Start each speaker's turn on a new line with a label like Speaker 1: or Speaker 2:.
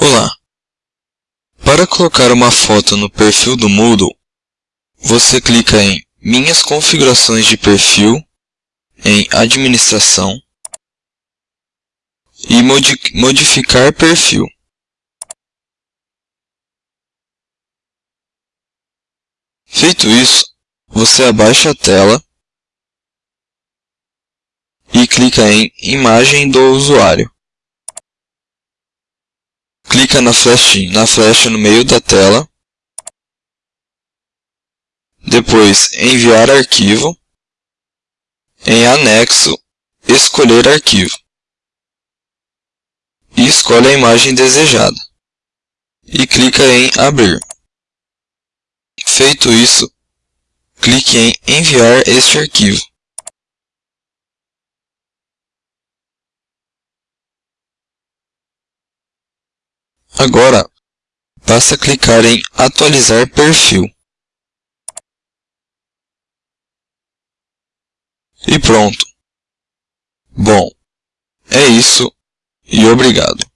Speaker 1: Olá! Para colocar uma foto no perfil do Moodle, você clica em Minhas configurações de perfil, em Administração e modi Modificar perfil. Feito isso, você abaixa a tela e clica em Imagem do usuário. Clica na flecha, na flecha no meio da tela. Depois, Enviar arquivo. Em Anexo, Escolher arquivo. E escolhe a imagem desejada. E clica em Abrir. Feito isso, clique em Enviar este arquivo. Agora, basta clicar em Atualizar perfil. E pronto. Bom, é isso e obrigado.